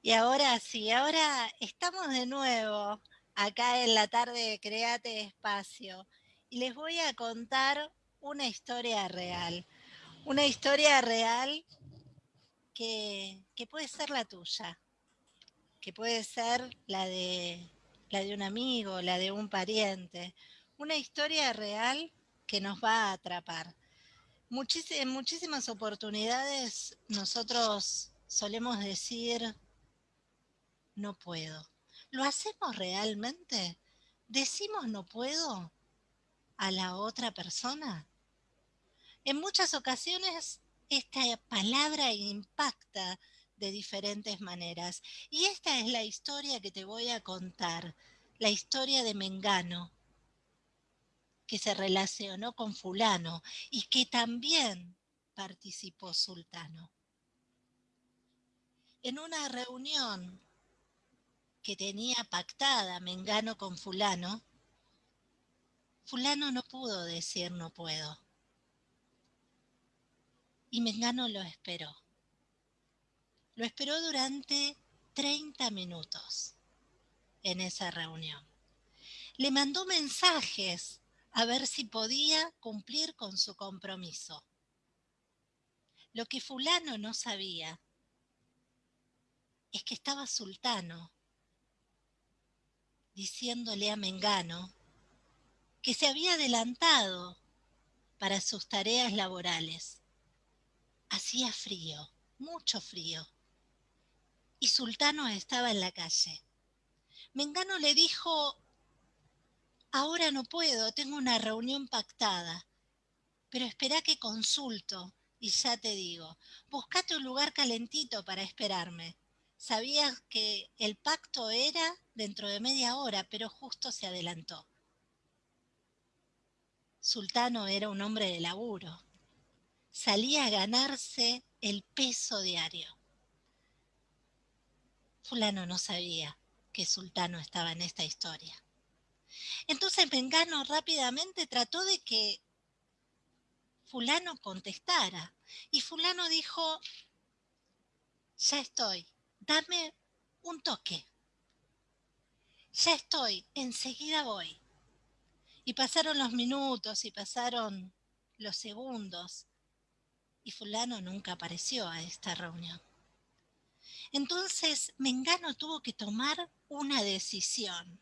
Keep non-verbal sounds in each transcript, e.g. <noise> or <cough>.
Y ahora sí, ahora estamos de nuevo acá en la tarde de Create Espacio y les voy a contar una historia real. Una historia real que, que puede ser la tuya, que puede ser la de, la de un amigo, la de un pariente. Una historia real que nos va a atrapar. en muchísimas oportunidades nosotros solemos decir, no puedo. ¿Lo hacemos realmente? ¿Decimos no puedo a la otra persona? En muchas ocasiones esta palabra impacta de diferentes maneras. Y esta es la historia que te voy a contar, la historia de Mengano, que se relacionó con fulano y que también participó sultano. En una reunión que tenía pactada Mengano con fulano, fulano no pudo decir no puedo. Y Mengano lo esperó. Lo esperó durante 30 minutos en esa reunión. Le mandó mensajes a ver si podía cumplir con su compromiso. Lo que fulano no sabía es que estaba sultano diciéndole a Mengano que se había adelantado para sus tareas laborales. Hacía frío, mucho frío, y Sultano estaba en la calle. Mengano le dijo, ahora no puedo, tengo una reunión pactada, pero espera que consulto y ya te digo, buscate un lugar calentito para esperarme. Sabías que el pacto era dentro de media hora, pero justo se adelantó. Sultano era un hombre de laburo. Salía a ganarse el peso diario. Fulano no sabía que Sultano estaba en esta historia. Entonces Mengano rápidamente trató de que fulano contestara. Y fulano dijo, ya estoy, dame un toque. Ya estoy, enseguida voy. Y pasaron los minutos y pasaron los segundos y fulano nunca apareció a esta reunión. Entonces Mengano tuvo que tomar una decisión.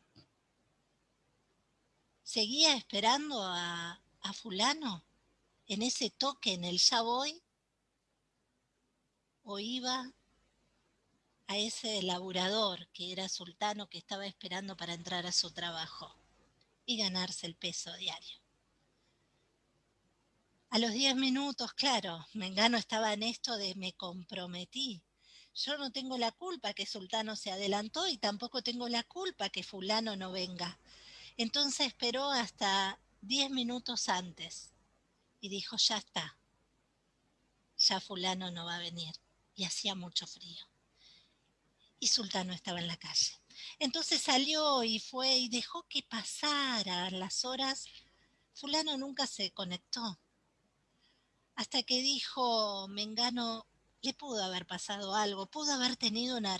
¿Seguía esperando a, fulano en ese toque, en el ya voy? ¿O iba a ese laburador que era sultano que estaba esperando para entrar a su trabajo y ganarse el peso diario. A los diez minutos, claro, Mengano estaba en esto de me comprometí. Yo no tengo la culpa que Sultano se adelantó y tampoco tengo la culpa que fulano no venga. Entonces esperó hasta diez minutos antes y dijo, ya está, ya fulano no va a venir. Y hacía mucho frío y Sultano estaba en la calle. Entonces salió y fue y dejó que pasaran las horas. Fulano nunca se conectó. Hasta que dijo, Mengano, le pudo haber pasado algo, pudo haber tenido una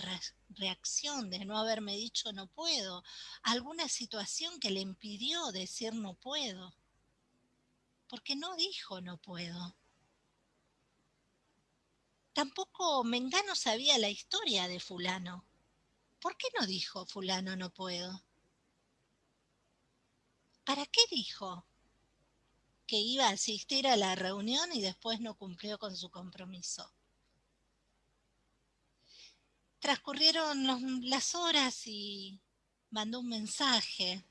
reacción de no haberme dicho no puedo, alguna situación que le impidió decir no puedo. Porque no dijo no puedo. Tampoco Mengano sabía la historia de fulano. ¿Por qué no dijo fulano no puedo? ¿Para qué dijo? Que iba a asistir a la reunión y después no cumplió con su compromiso. Transcurrieron las horas y mandó un mensaje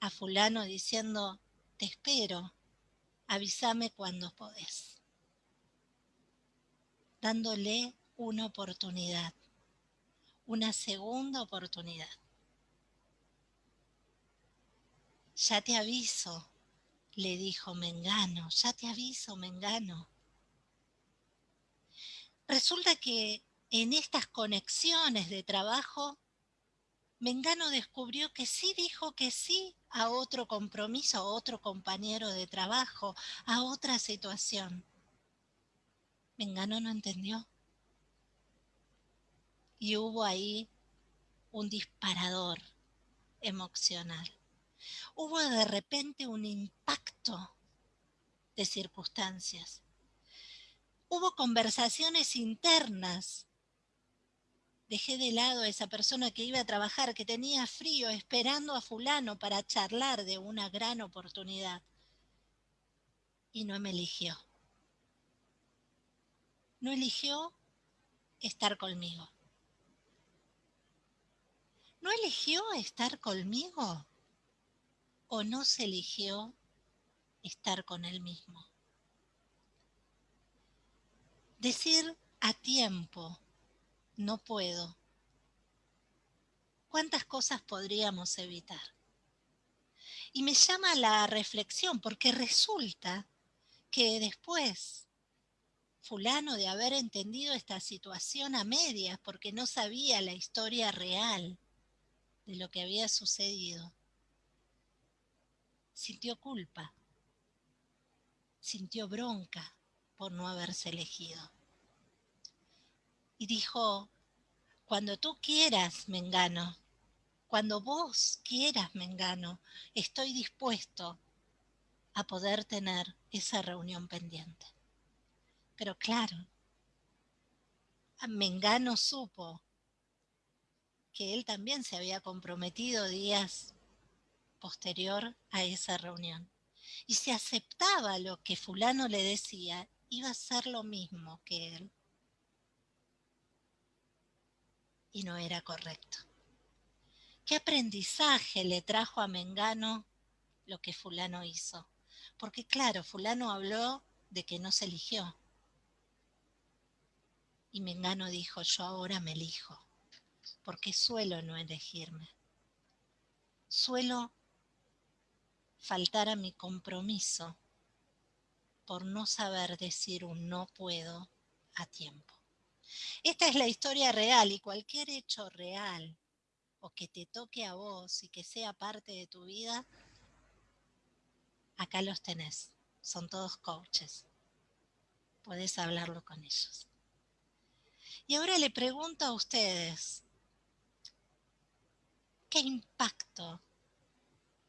a fulano diciendo, te espero, avísame cuando podés dándole una oportunidad, una segunda oportunidad. Ya te aviso, le dijo Mengano, ya te aviso, Mengano. Resulta que en estas conexiones de trabajo, Mengano descubrió que sí dijo que sí a otro compromiso, a otro compañero de trabajo, a otra situación. Mengano no entendió. y hubo ahí un disparador emocional. Hubo de repente un impacto de circunstancias. Hubo conversaciones internas. Dejé de lado a esa persona que iba a trabajar, que tenía frío, esperando a fulano para charlar de una gran oportunidad. Y no me eligió. No eligió estar conmigo. ¿No eligió estar conmigo? ¿O no se eligió estar con él mismo? Decir a tiempo, no puedo. ¿Cuántas cosas podríamos evitar? Y me llama la reflexión porque resulta que después fulano de haber entendido esta situación a medias porque no sabía la historia real de lo que había sucedido, sintió culpa, sintió bronca por no haberse elegido. Y dijo, cuando tú quieras, Mengano, cuando vos quieras, Mengano, estoy dispuesto a poder tener esa reunión pendiente. Pero claro, Mengano supo que él también se había comprometido días posterior a esa reunión. Y si aceptaba lo que fulano le decía, iba a ser lo mismo que él. Y no era correcto. ¿Qué aprendizaje le trajo a Mengano lo que fulano hizo? Porque claro, fulano habló de que no se eligió. Y Mengano dijo, yo ahora me elijo porque suelo no elegirme. Suelo faltar a mi compromiso por no saber decir un no puedo a tiempo. Esta es la historia real y cualquier hecho real o que te toque a vos y que sea parte de tu vida, acá los tenés. Son todos coaches. Puedes hablarlo con ellos. Y ahora le pregunto a ustedes, ¿Qué impacto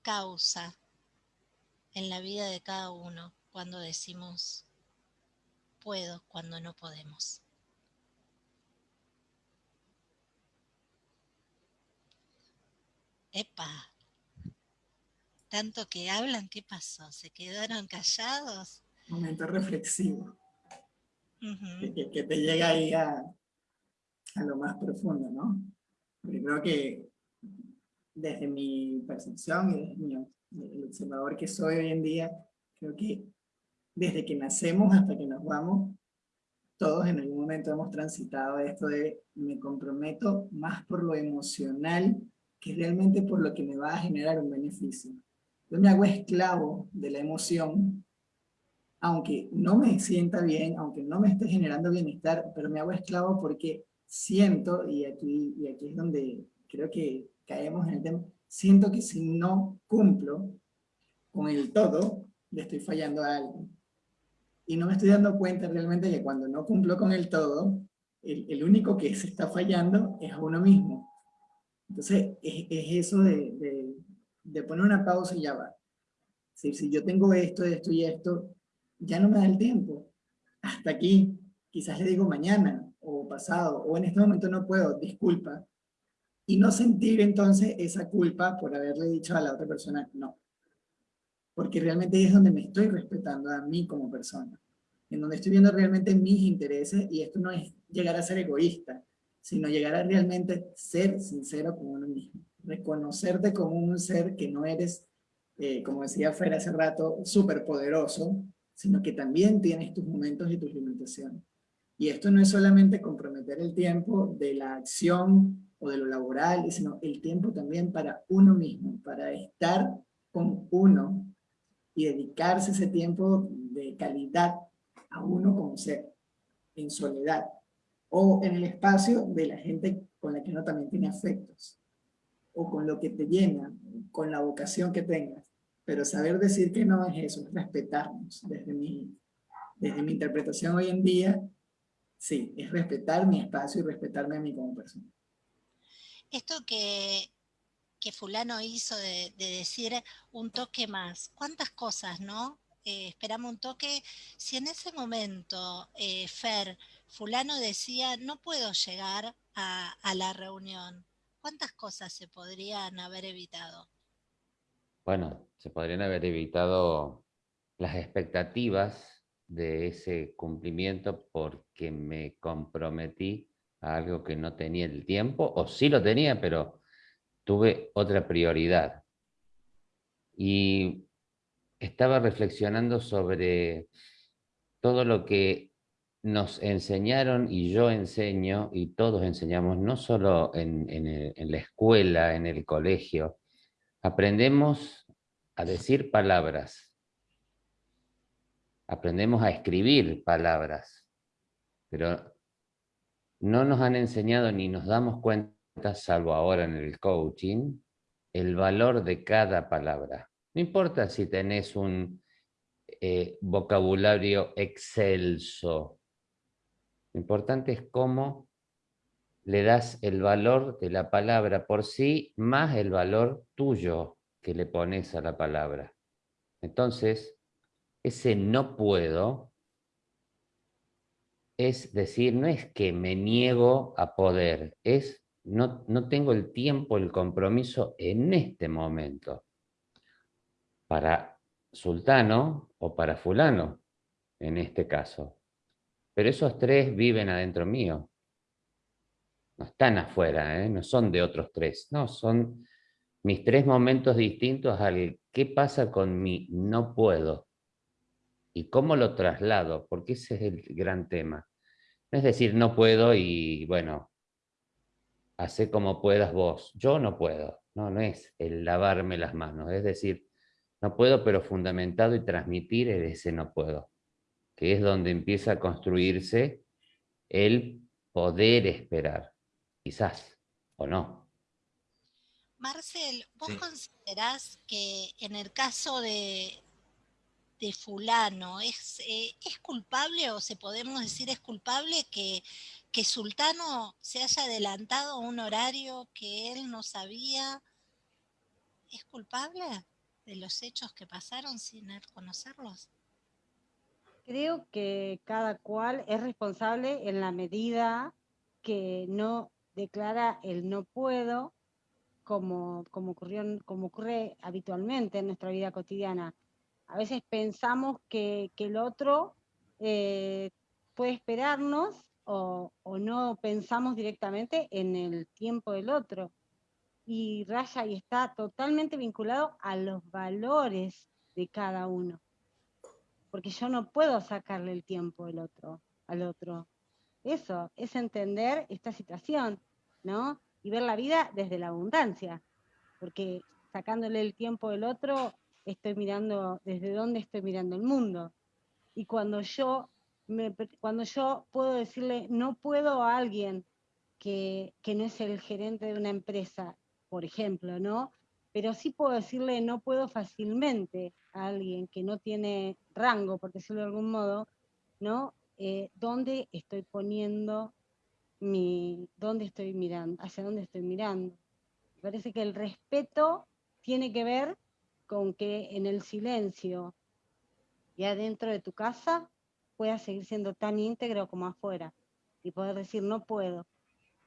causa en la vida de cada uno cuando decimos puedo cuando no podemos? Epa, tanto que hablan, ¿qué pasó? ¿Se quedaron callados? Momento reflexivo. que, te llega ahí a, a, lo más profundo, ¿no? Primero que desde mi percepción y desde el observador que soy hoy en día, creo que desde que nacemos hasta que nos vamos, todos en algún momento hemos transitado esto de me comprometo más por lo emocional que realmente por lo que me va a generar un beneficio. Yo me hago esclavo de la emoción, aunque no me sienta bien, aunque no me esté generando bienestar, pero me hago esclavo porque siento, y aquí, y aquí es donde creo que caemos en el tema, siento que si no cumplo con el todo, le estoy fallando a algo. Y no me estoy dando cuenta realmente que cuando no cumplo con el todo, el, único que se está fallando es uno mismo. Entonces, es, eso de, de, poner una pausa y ya va. Si, si yo tengo esto, esto y esto, ya no me da el tiempo. Hasta aquí, quizás le digo mañana, o pasado, o en este momento no puedo, disculpa, y no sentir entonces esa culpa por haberle dicho a la otra persona no. Porque realmente es donde me estoy respetando a mí como persona, en donde estoy viendo realmente mis intereses y esto no es llegar a ser egoísta, sino llegar a realmente ser sincero con uno mismo, reconocerte como un ser que no eres, eh, como decía Fer hace rato, súper poderoso, sino que también tienes tus momentos y tus limitaciones. Y esto no es solamente comprometer el tiempo de la acción o de lo laboral, sino el tiempo también para uno mismo, para estar con uno y dedicarse ese tiempo de calidad a uno como ser, en soledad, o en el espacio de la gente con la que uno también tiene afectos, o con lo que te llena, con la vocación que tengas. Pero saber decir que no es eso, es respetarnos. Desde mi, desde mi interpretación hoy en día, sí, es respetar mi espacio y respetarme a mí como persona. Esto que, que fulano hizo de, decir un toque más, ¿cuántas cosas, no? Eh, esperamos un toque, si en ese momento, eh, Fer, fulano decía, no puedo llegar a, a la reunión, ¿cuántas cosas se podrían haber evitado? Bueno, se podrían haber evitado las expectativas de ese cumplimiento porque me comprometí a algo que no tenía el tiempo, o sí lo tenía, pero tuve otra prioridad. Y estaba reflexionando sobre todo lo que nos enseñaron y yo enseño y todos enseñamos, no solo en, en la escuela, en el colegio, aprendemos a decir palabras, aprendemos a escribir palabras, pero no nos han enseñado ni nos damos cuenta, salvo ahora en el coaching, el valor de cada palabra. No importa si tenés un eh, vocabulario excelso, lo importante es cómo le das el valor de la palabra por sí, más el valor tuyo que le pones a la palabra. Entonces, ese no puedo es decir, no es que me niego a poder, es no, no tengo el tiempo, el compromiso en este momento. Para sultano o para fulano, en este caso. Pero esos tres viven adentro mío. No están afuera, ¿eh? no son de otros tres. No, son mis tres momentos distintos al qué pasa con mi no puedo. ¿Y cómo lo traslado? Porque ese es el gran tema. No es decir, no puedo y bueno, hace como puedas vos. Yo no puedo. No, no es el lavarme las manos. Es decir, no puedo, pero fundamentado y transmitir ese no puedo. Que es donde empieza a construirse el poder esperar. Quizás, o no. Marcel, ¿vos considerás que en el caso de, de fulano, ¿es, eh, ¿es culpable o se podemos decir es culpable que, que Sultano se haya adelantado a un horario que él no sabía? ¿Es culpable de los hechos que pasaron sin conocerlos? Creo que cada cual es responsable en la medida que no declara el no puedo, como, como, ocurrió, como ocurre habitualmente en nuestra vida cotidiana a veces pensamos que, el otro eh, puede esperarnos o, no pensamos directamente en el tiempo del otro. Y raya y está totalmente vinculado a los valores de cada uno. Porque yo no puedo sacarle el tiempo al otro, al otro. Eso es entender esta situación, ¿no? Y ver la vida desde la abundancia. Porque sacándole el tiempo del otro estoy mirando, desde dónde estoy mirando el mundo. Y cuando yo, cuando yo puedo decirle, no puedo a alguien que, que no es el gerente de una empresa, por ejemplo, ¿no? Pero sí puedo decirle, no puedo fácilmente a alguien que no tiene rango, por decirlo de algún modo, ¿no? Eh, ¿Dónde estoy poniendo mi, dónde estoy mirando, hacia dónde estoy mirando? Me parece que el respeto tiene que ver con que en el silencio y adentro de tu casa puedas seguir siendo tan íntegro como afuera y poder decir no puedo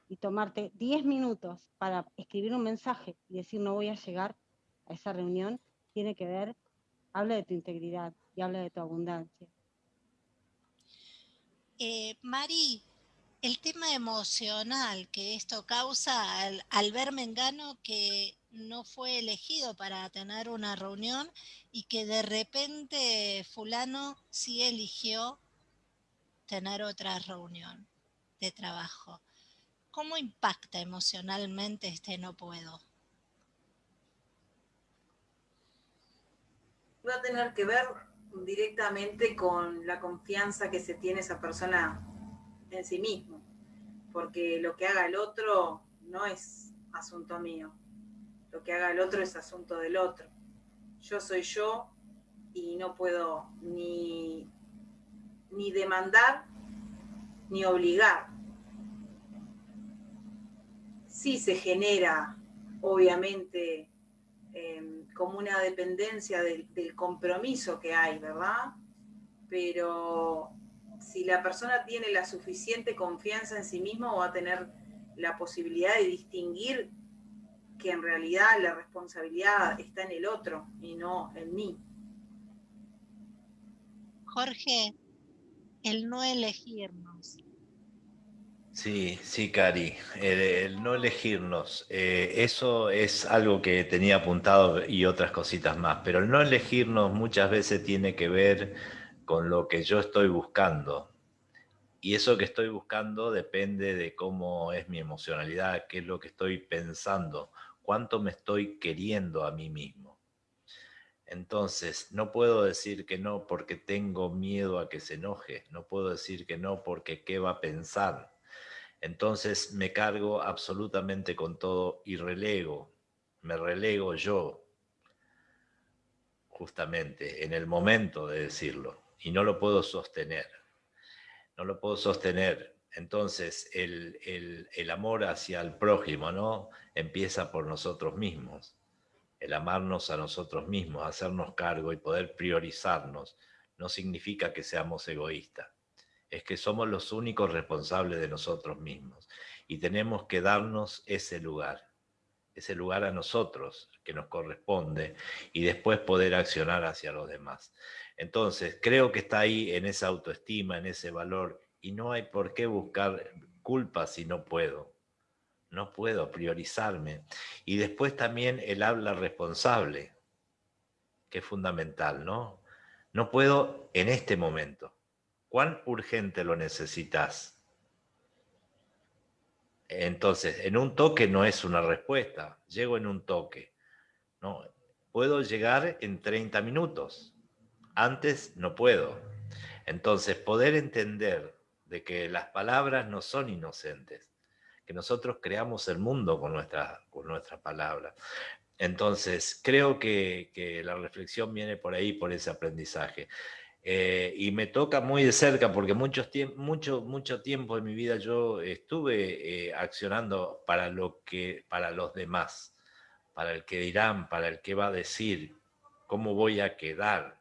y tomarte 10 minutos para escribir un mensaje y decir no voy a llegar a esa reunión, tiene que ver, habla de tu integridad y habla de tu abundancia. Eh, Mari, el tema emocional que esto causa al, al ver Mengano que no fue elegido para tener una reunión y que de repente fulano sí eligió tener otra reunión de trabajo. ¿Cómo impacta emocionalmente este no puedo? Va a tener que ver directamente con la confianza que se tiene esa persona en sí mismo, porque lo que haga el otro no es asunto mío, lo que haga el otro es asunto del otro. Yo soy yo y no puedo ni, ni demandar ni obligar. Sí se genera, obviamente, em, como una dependencia del, del compromiso que hay, ¿verdad? Pero si la persona tiene la suficiente confianza en sí mismo, va a tener la posibilidad de distinguir que en realidad la responsabilidad está en el otro y no en mí. Jorge, el no elegirnos. Sí, sí, Cari, el, no elegirnos, eh, eso es algo que tenía apuntado y otras cositas más, pero el no elegirnos muchas veces tiene que ver con lo que yo estoy buscando. Y eso que estoy buscando depende de cómo es mi emocionalidad, qué es lo que estoy pensando, cuánto me estoy queriendo a mí mismo. Entonces, no puedo decir que no porque tengo miedo a que se enoje, no puedo decir que no porque qué va a pensar. Entonces me cargo absolutamente con todo y relego, me relego yo, justamente, en el momento de decirlo, y no lo puedo sostener, no lo puedo sostener. Entonces, el, el, amor hacia el prójimo, ¿no? Empieza por nosotros mismos el amarnos a nosotros mismos, hacernos cargo y poder priorizarnos, no significa que seamos egoístas. Es que somos los únicos responsables de nosotros mismos y tenemos que darnos ese lugar, ese lugar a nosotros que nos corresponde y después poder accionar hacia los demás. Entonces, creo que está ahí en esa autoestima, en ese valor y no hay por qué buscar culpa si no puedo no puedo priorizarme. Y después también el habla responsable, que es fundamental, ¿no? No puedo en este momento. ¿Cuán urgente lo necesitas? Entonces, en un toque no es una respuesta, llego en un toque. No, puedo llegar en 30 minutos. Antes no puedo. Entonces, poder entender de que las palabras no son inocentes, que nosotros creamos el mundo con nuestra, con nuestra palabra. Entonces, creo que, la reflexión viene por ahí, por ese aprendizaje. Eh, y me toca muy de cerca porque mucho, mucho, mucho tiempo de mi vida yo estuve eh, accionando para, lo que, para los demás, para el que dirán, para el que va a decir, cómo voy a quedar.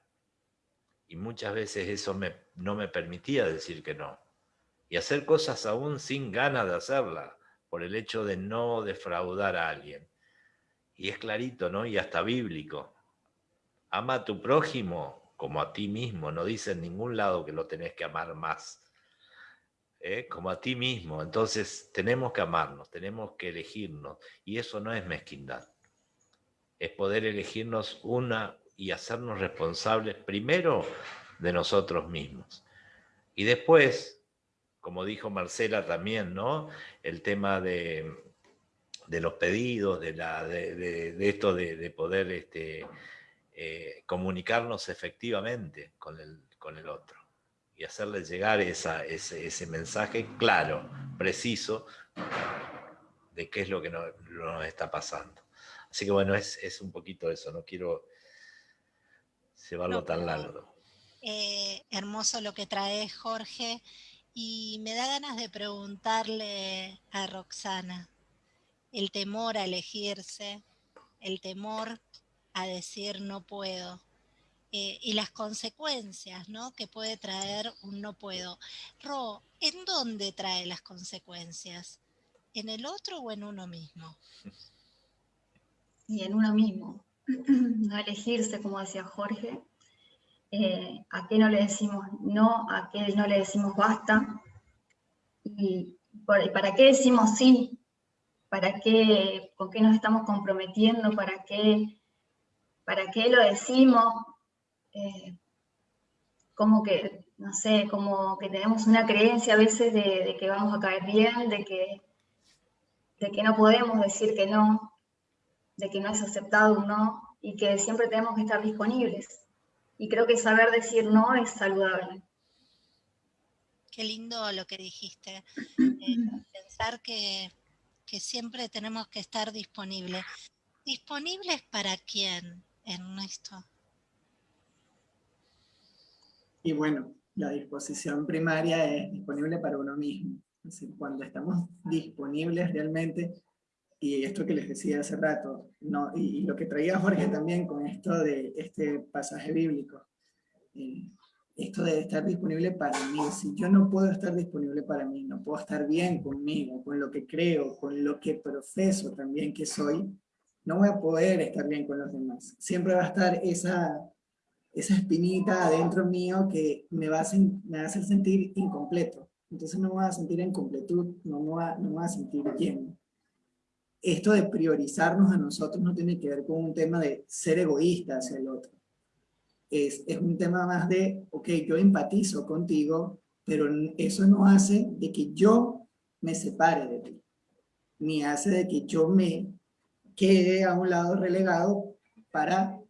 Y muchas veces eso no me permitía decir que no y hacer cosas aún sin ganas de hacerla, por el hecho de no defraudar a alguien. Y es clarito, ¿no? Y hasta bíblico. Ama a tu prójimo como a ti mismo, no dice en ningún lado que lo tenés que amar más. ¿eh? Como a ti mismo. Entonces tenemos que amarnos, tenemos que elegirnos. Y eso no es mezquindad. Es poder elegirnos una y hacernos responsables primero de nosotros mismos. Y después como dijo Marcela también, ¿no? El tema de, los pedidos, de, la, de, esto de, poder este, eh, comunicarnos efectivamente con el, con el otro y hacerle llegar esa, ese, mensaje claro, preciso, de qué es lo que nos, está pasando. Así que bueno, es, un poquito eso, no quiero llevarlo tan largo. Eh, hermoso lo que trae Jorge y me da ganas de preguntarle a Roxana, el temor a elegirse, el temor a decir no puedo, eh, y las consecuencias ¿no? que puede traer un no puedo. Ro, ¿en dónde trae las consecuencias? ¿En el otro o en uno mismo? <laughs> Y en uno mismo. <clears throat> No elegirse, como decía Jorge, eh, a qué no le decimos no, a qué no le decimos basta, y para qué decimos sí, para qué, con qué nos estamos comprometiendo, para qué, para qué lo decimos, eh, como que, no sé, como que tenemos una creencia a veces de, que vamos a caer bien, de que, de que no podemos decir que no, de que no es aceptado un no, y que siempre tenemos que estar disponibles. Y creo que saber decir no es saludable. Qué lindo lo que dijiste. Eh, <clears throat> pensar que, siempre tenemos que estar disponibles. ¿Disponibles para quién, Ernesto? Y bueno, la disposición primaria es disponible para uno mismo. Es decir, cuando estamos disponibles realmente, y esto que les decía hace rato, no, y, lo que traía Jorge también con esto de este pasaje bíblico, eh, esto de estar disponible para mí, si yo no puedo estar disponible para mí, no puedo estar bien conmigo, con lo que creo, con lo que profeso también que soy, no voy a poder estar bien con los demás. Siempre va a estar esa, esa espinita adentro mío que me va, a, hacer sentir incompleto. Entonces no me voy a sentir en completud, no me voy a, no me voy a sentir bien. Esto de priorizarnos a nosotros no tiene que ver con un tema de ser egoísta hacia el otro es, un tema más de, ok, yo empatizo contigo, pero eso no hace de que yo me separe de ti, ni hace de que yo me quede a un lado relegado para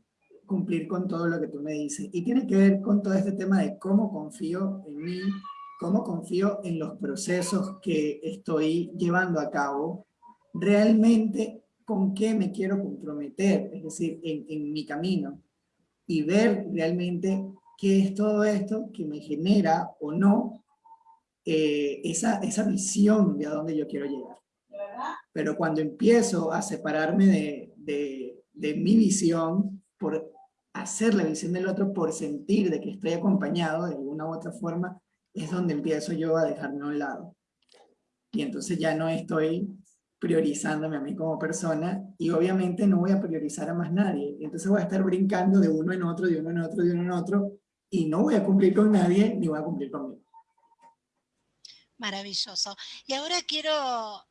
cumplir con todo lo que tú me dices. Y tiene que ver con todo este tema de cómo confío en mí, cómo confío en los procesos que estoy llevando a cabo, realmente con qué me quiero comprometer, es decir, en, en mi camino y ver realmente qué es todo esto que me genera o no eh, esa, esa visión de a dónde yo quiero llegar. Pero cuando empiezo a separarme de, de, de mi visión por hacer la visión del otro, por sentir de que estoy acompañado de alguna u otra forma, es donde empiezo yo a dejarme a un lado. Y entonces ya no estoy priorizándome a mí como persona y obviamente no voy a priorizar a más nadie. Entonces voy a estar brincando de uno en otro, de uno en otro, de uno en otro y no voy a cumplir con nadie ni voy a cumplir conmigo. Maravilloso. Y ahora quiero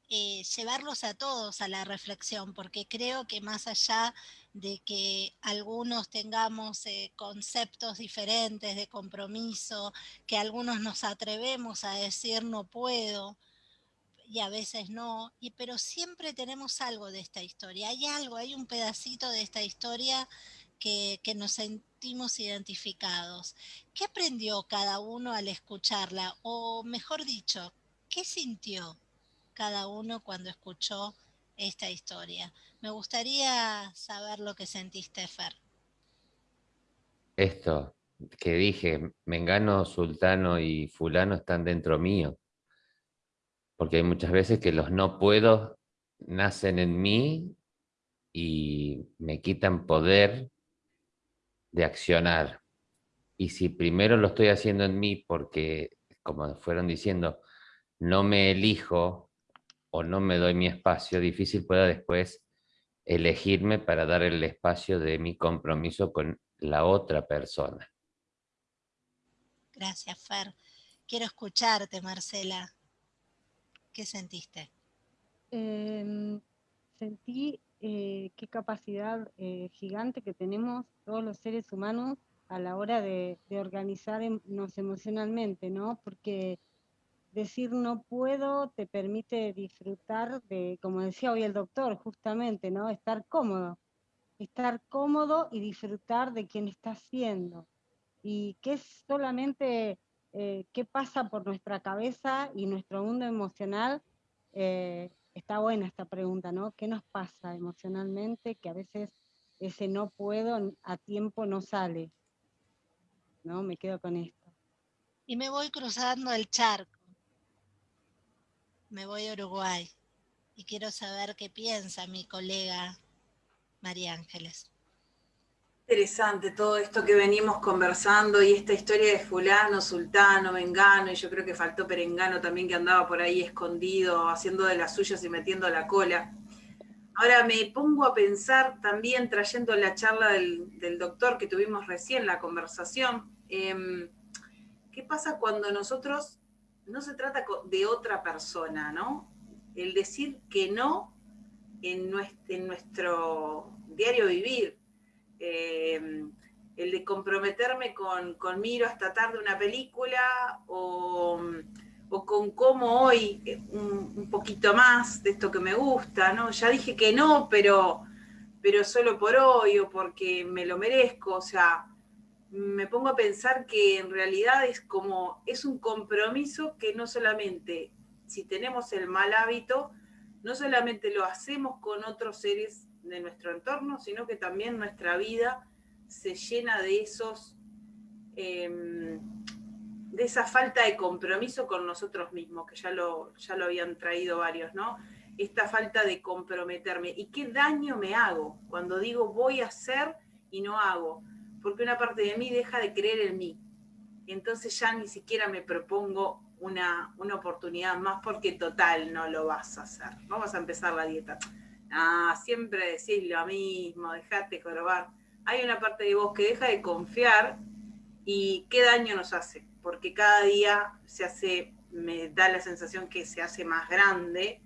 eh, llevarlos a todos a la reflexión, porque creo que más allá de que algunos tengamos eh, conceptos diferentes de compromiso, que algunos nos atrevemos a decir no puedo, y a veces no, y, pero siempre tenemos algo de esta historia, hay algo, hay un pedacito de esta historia que, que nos sentimos identificados. ¿Qué aprendió cada uno al escucharla? O mejor dicho, ¿qué sintió cada uno cuando escuchó esta historia? Me gustaría saber lo que sentiste, Fer. Esto que dije, Mengano, Sultano y Fulano están dentro mío porque hay muchas veces que los no puedo nacen en mí y me quitan poder de accionar. Y si primero lo estoy haciendo en mí porque, como fueron diciendo, no me elijo o no me doy mi espacio, difícil pueda después elegirme para dar el espacio de mi compromiso con la otra persona. Gracias, Fer. Quiero escucharte, Marcela. ¿Qué sentiste? Em, sentí eh, qué capacidad eh, gigante que tenemos todos los seres humanos a la hora de, organizarnos emocionalmente, ¿no? Porque decir no puedo te permite disfrutar de, como decía hoy el doctor, justamente, ¿no? Estar cómodo, estar cómodo y disfrutar de quien está siendo. Y que es solamente eh, qué pasa por nuestra cabeza y nuestro mundo emocional, eh, está buena esta pregunta, ¿no? ¿Qué nos pasa emocionalmente que a veces ese no puedo a tiempo no sale? ¿No? Me quedo con esto. Y me voy cruzando el charco. Me voy a Uruguay y quiero saber qué piensa mi colega María Ángeles interesante todo esto que venimos conversando y esta historia de fulano, sultano, mengano, y yo creo que faltó perengano también que andaba por ahí escondido, haciendo de las suyas y metiendo la cola. Ahora me pongo a pensar también, trayendo la charla del, doctor que tuvimos recién, la conversación, em, ¿qué pasa cuando nosotros, no se trata de otra persona, ¿no? El decir que no en nuestro diario vivir, Em, el de comprometerme con, con, Miro hasta tarde una película o, con cómo hoy eh, un, poquito más de esto que me gusta, ¿no? Ya dije que no, pero, pero solo por hoy o porque me lo merezco, o sea, me pongo a pensar que en realidad es como, es un compromiso que no solamente, si tenemos el mal hábito, no solamente lo hacemos con otros seres de nuestro entorno, sino que también nuestra vida se llena de esos, em, de esa falta de compromiso con nosotros mismos, que ya lo, ya lo habían traído varios, ¿no? Esta falta de comprometerme. ¿Y qué daño me hago cuando digo voy a hacer y no hago? Porque una parte de mí deja de creer en mí. Entonces ya ni siquiera me propongo una, una oportunidad más porque total no lo vas a hacer. Vamos a empezar la dieta. Ah, siempre decís lo mismo, dejate corrobar. Hay una parte de vos que deja de confiar y qué daño nos hace porque cada día se hace, me da la sensación que se hace más grande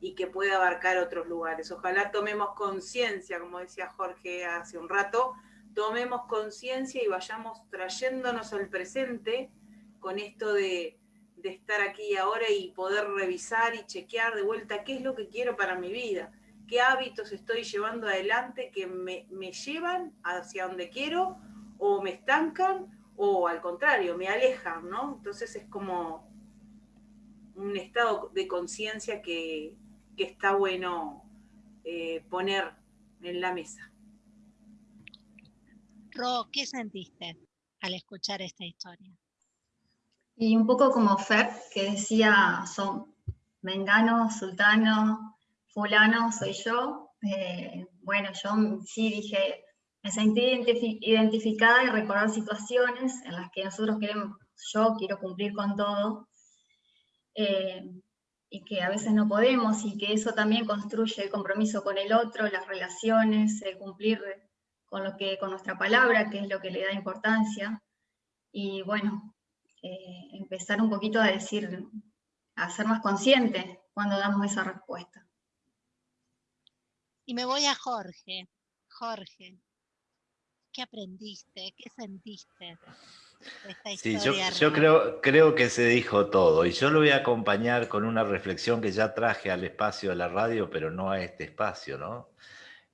y que puede abarcar otros lugares. Ojalá tomemos conciencia, como decía Jorge hace un rato, tomemos conciencia y vayamos trayéndonos al presente con esto de, estar aquí ahora y poder revisar y chequear de vuelta qué es lo que quiero para mi vida, qué hábitos estoy llevando adelante que me, me llevan hacia donde quiero o me estancan o al contrario, me alejan, ¿no? Entonces es como un estado de conciencia que, está bueno eh, poner en la mesa. Ro, ¿qué sentiste al escuchar esta historia? Y un poco como Fer, que decía, son mengano, sultano, fulano, soy yo. Eh, bueno, yo sí dije, me sentí identificada y recordar situaciones en las que nosotros queremos, yo quiero cumplir con todo, eh, y que a veces no podemos, y que eso también construye el compromiso con el otro, las relaciones, el cumplir con, lo que, con nuestra palabra, que es lo que le da importancia, y bueno, eh, empezar un poquito a decir, a ser más consciente cuando damos esa respuesta. Y me voy a Jorge. Jorge, ¿Qué aprendiste? ¿Qué sentiste? De esta sí, yo, yo creo, creo que se dijo todo y yo lo voy a acompañar con una reflexión que ya traje al espacio de la radio, pero no a este espacio, ¿no?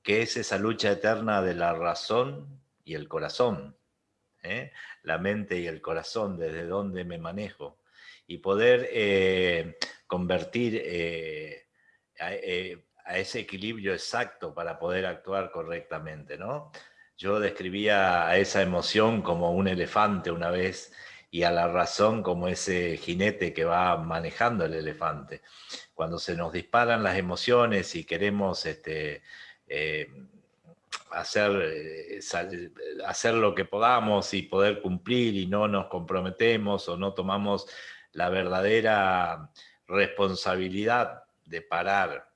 Que es esa lucha eterna de la razón y el corazón, ¿eh? la mente y el corazón, desde donde me manejo, y poder eh, convertir eh, a, ese equilibrio exacto para poder actuar correctamente, ¿no? Yo describía a esa emoción como un elefante una vez y a la razón como ese jinete que va manejando el elefante. Cuando se nos disparan las emociones y queremos este, eh, hacer, eh, hacer lo que podamos y poder cumplir y no nos comprometemos o no tomamos la verdadera responsabilidad de parar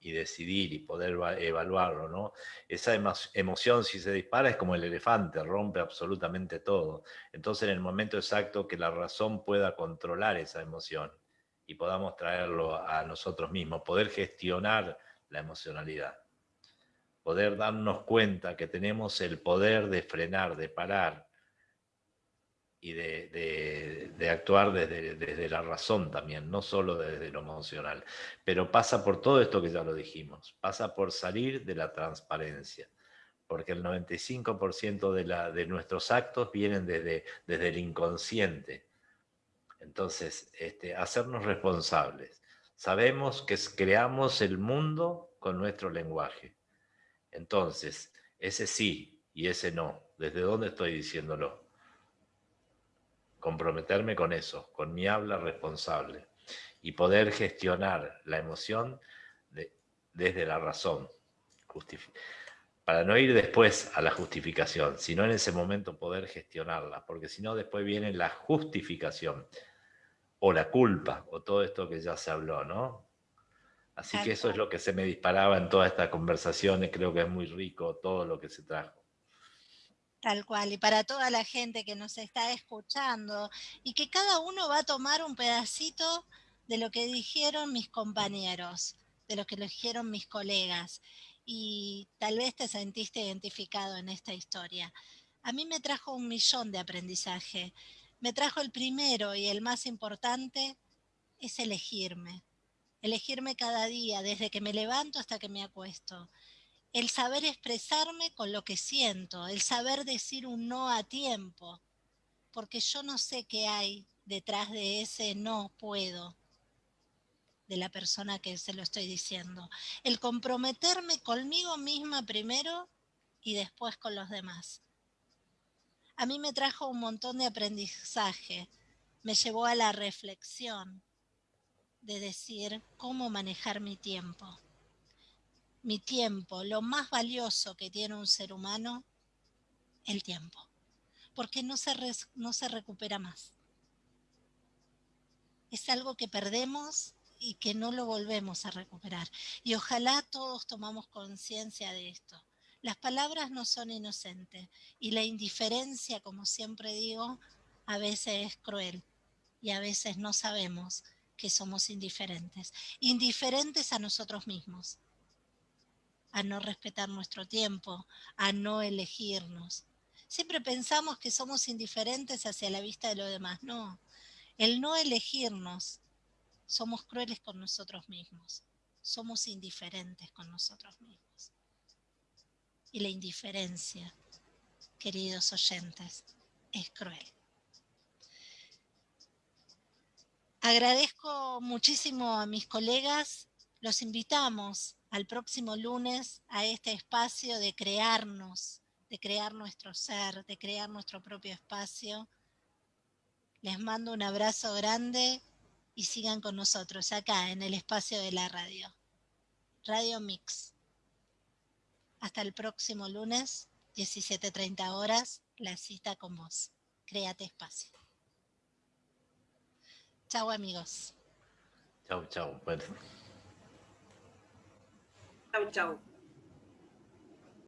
y decidir y poder evaluarlo, ¿no? Esa emoción si se dispara es como el elefante, rompe absolutamente todo. Entonces en el momento exacto que la razón pueda controlar esa emoción y podamos traerlo a nosotros mismos, poder gestionar la emocionalidad, poder darnos cuenta que tenemos el poder de frenar, de parar, y de, actuar desde, desde, la razón también, no solo desde lo emocional. Pero pasa por todo esto que ya lo dijimos, pasa por salir de la transparencia, porque el 95% de, la, de nuestros actos vienen desde, desde el inconsciente. Entonces, este, hacernos responsables. Sabemos que creamos el mundo con nuestro lenguaje. Entonces, ese sí y ese no, ¿desde dónde estoy diciéndolo? Comprometerme con eso, con mi habla responsable y poder gestionar la emoción desde la razón, para no ir después a la justificación, sino en ese momento poder gestionarla, porque si no después viene la justificación o la culpa o todo esto que ya se habló, ¿no? Así que eso es lo que se me disparaba en todas estas conversaciones, creo que es muy rico todo lo que se trajo. Tal cual, y para toda la gente que nos está escuchando, y que cada uno va a tomar un pedacito de lo que dijeron mis compañeros, de lo que dijeron mis colegas, y tal vez te sentiste identificado en esta historia. A mí me trajo un millón de aprendizaje. Me trajo el primero y el más importante, es elegirme. Elegirme cada día, desde que me levanto hasta que me acuesto el saber expresarme con lo que siento, el saber decir un no a tiempo, porque yo no sé qué hay detrás de ese no puedo de la persona que se lo estoy diciendo. El comprometerme conmigo misma primero y después con los demás. A mí me trajo un montón de aprendizaje, me llevó a la reflexión de decir cómo manejar mi tiempo. Mi tiempo, lo más valioso que tiene un ser humano, el tiempo, porque no se, no se recupera más. Es algo que perdemos y que no lo volvemos a recuperar. Y ojalá todos tomamos conciencia de esto. Las palabras no son inocentes y la indiferencia, como siempre digo, a veces es cruel y a veces no sabemos que somos indiferentes. Indiferentes a nosotros mismos, a no respetar nuestro tiempo, a no elegirnos. Siempre pensamos que somos indiferentes hacia la vista de los demás. No, el no elegirnos somos crueles con nosotros mismos, somos indiferentes con nosotros mismos. Y la indiferencia, queridos oyentes, es cruel. Agradezco muchísimo a mis colegas, los invitamos al próximo lunes a este espacio de crearnos, de crear nuestro ser, de crear nuestro propio espacio. Les mando un abrazo grande y sigan con nosotros acá en el espacio de la radio. Radio Mix. Hasta el próximo lunes, 17.30 horas, la cita con vos. Créate espacio. Chao amigos. Chao, chao. Chao, chao.